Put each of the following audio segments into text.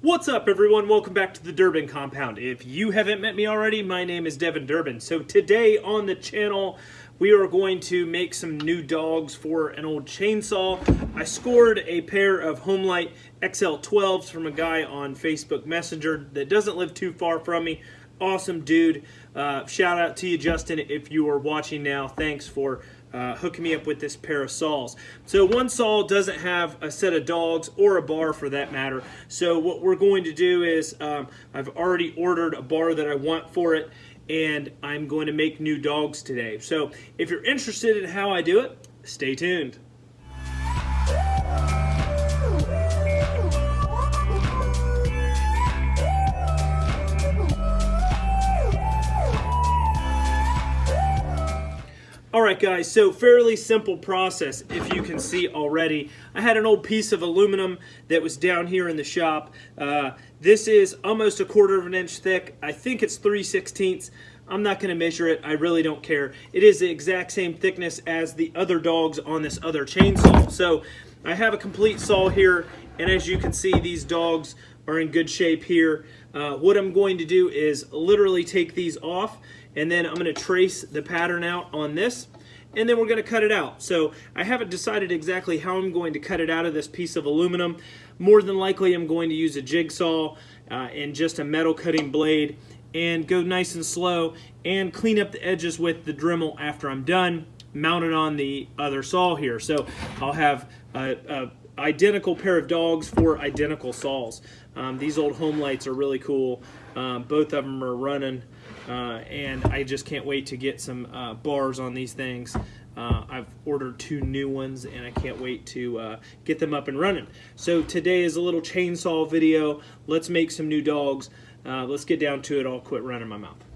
What's up everyone? Welcome back to the Durbin Compound. If you haven't met me already, my name is Devin Durbin. So today on the channel, we are going to make some new dogs for an old chainsaw. I scored a pair of Homelite XL12s from a guy on Facebook Messenger that doesn't live too far from me. Awesome dude. Uh, shout out to you, Justin, if you are watching now. Thanks for uh, hooking me up with this pair of saws. So one saw doesn't have a set of dogs or a bar for that matter. So what we're going to do is um, I've already ordered a bar that I want for it and I'm going to make new dogs today. So if you're interested in how I do it, stay tuned. All right, guys, so fairly simple process, if you can see already. I had an old piece of aluminum that was down here in the shop. Uh, this is almost a quarter of an inch thick. I think it's 3 16ths. I'm not going to measure it. I really don't care. It is the exact same thickness as the other dogs on this other chainsaw. So I have a complete saw here, and as you can see, these dogs are in good shape here. Uh, what I'm going to do is literally take these off and then I'm going to trace the pattern out on this and then we're going to cut it out. So I haven't decided exactly how I'm going to cut it out of this piece of aluminum. More than likely I'm going to use a jigsaw uh, and just a metal cutting blade and go nice and slow and clean up the edges with the Dremel after I'm done mounted on the other saw here. So I'll have a, a identical pair of dogs for identical saws. Um, these old Homelites are really cool. Um, both of them are running uh, and I just can't wait to get some uh, bars on these things. Uh, I've ordered two new ones and I can't wait to uh, get them up and running. So today is a little chainsaw video. Let's make some new dogs. Uh, let's get down to it. I'll quit running my mouth.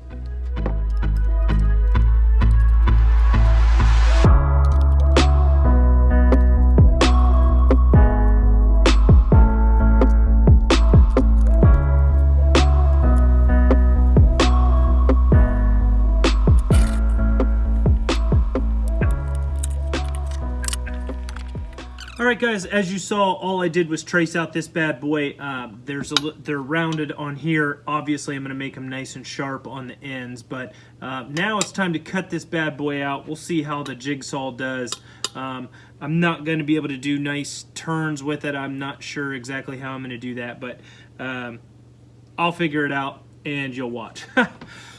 Right, guys, as you saw, all I did was trace out this bad boy. Uh, there's a, They're rounded on here. Obviously, I'm going to make them nice and sharp on the ends, but uh, now it's time to cut this bad boy out. We'll see how the jigsaw does. Um, I'm not going to be able to do nice turns with it. I'm not sure exactly how I'm going to do that, but um, I'll figure it out, and you'll watch.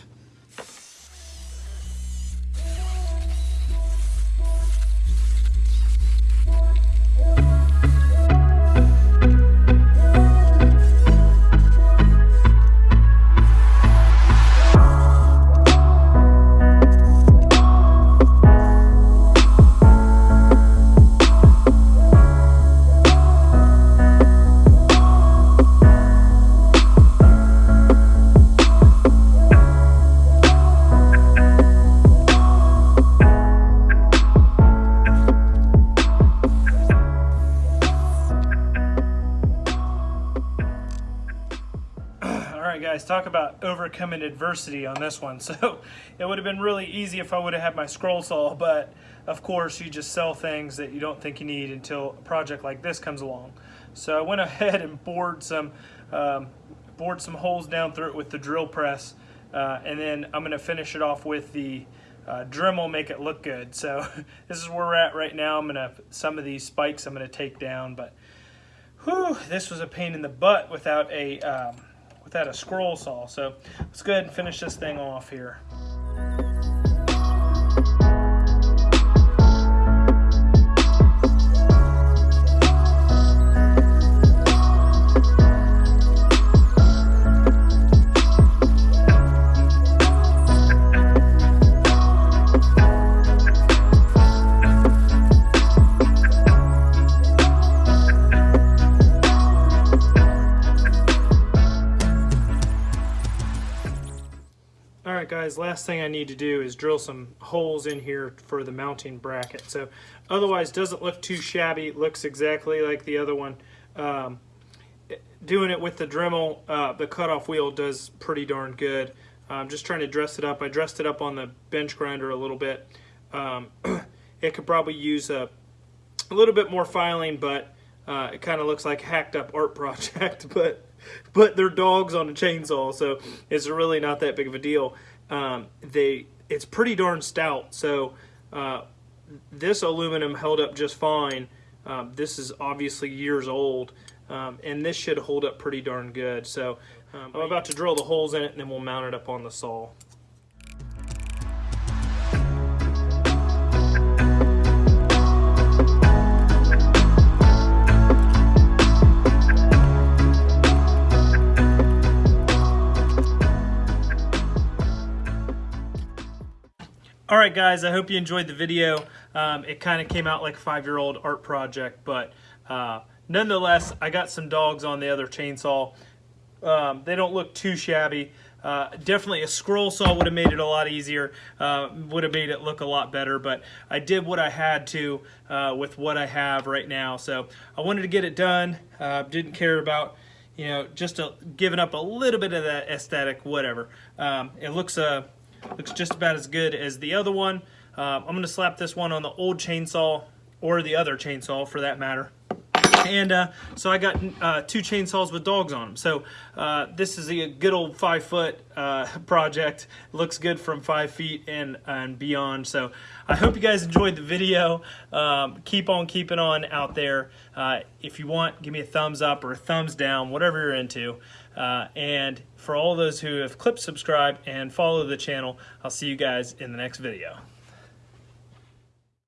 guys, talk about overcoming adversity on this one. So it would have been really easy if I would have had my scroll saw, but of course you just sell things that you don't think you need until a project like this comes along. So I went ahead and bored some, um, bored some holes down through it with the drill press, uh, and then I'm gonna finish it off with the uh, Dremel, make it look good. So this is where we're at right now. I'm gonna, some of these spikes I'm gonna take down, but whew, this was a pain in the butt without a, um, without a scroll saw. So let's go ahead and finish this thing off here. Guys, last thing I need to do is drill some holes in here for the mounting bracket. So otherwise doesn't look too shabby. Looks exactly like the other one. Um, doing it with the Dremel, uh, the cutoff wheel does pretty darn good. I'm just trying to dress it up. I dressed it up on the bench grinder a little bit. Um, it could probably use a, a, little bit more filing, but uh, it kind of looks like hacked up art project. but but they're dogs on a chainsaw, so it's really not that big of a deal. Um, they it's pretty darn stout, so uh, this aluminum held up just fine. Um, this is obviously years old, um, and this should hold up pretty darn good. So um, I'm about to drill the holes in it, and then we'll mount it up on the saw. Right, guys, I hope you enjoyed the video. Um, it kind of came out like a five-year-old art project, but uh, nonetheless, I got some dogs on the other chainsaw. Um, they don't look too shabby. Uh, definitely a scroll saw would have made it a lot easier, uh, would have made it look a lot better, but I did what I had to uh, with what I have right now. So I wanted to get it done, uh, didn't care about you know, just a, giving up a little bit of that aesthetic, whatever. Um, it looks uh, looks just about as good as the other one. Uh, I'm going to slap this one on the old chainsaw, or the other chainsaw for that matter. And uh, so I got uh, two chainsaws with dogs on them. So uh, this is a good old five foot uh, project. Looks good from five feet and, and beyond. So I hope you guys enjoyed the video. Um, keep on keeping on out there. Uh, if you want, give me a thumbs up or a thumbs down, whatever you're into. Uh, and for all those who have clicked subscribe and follow the channel, I'll see you guys in the next video.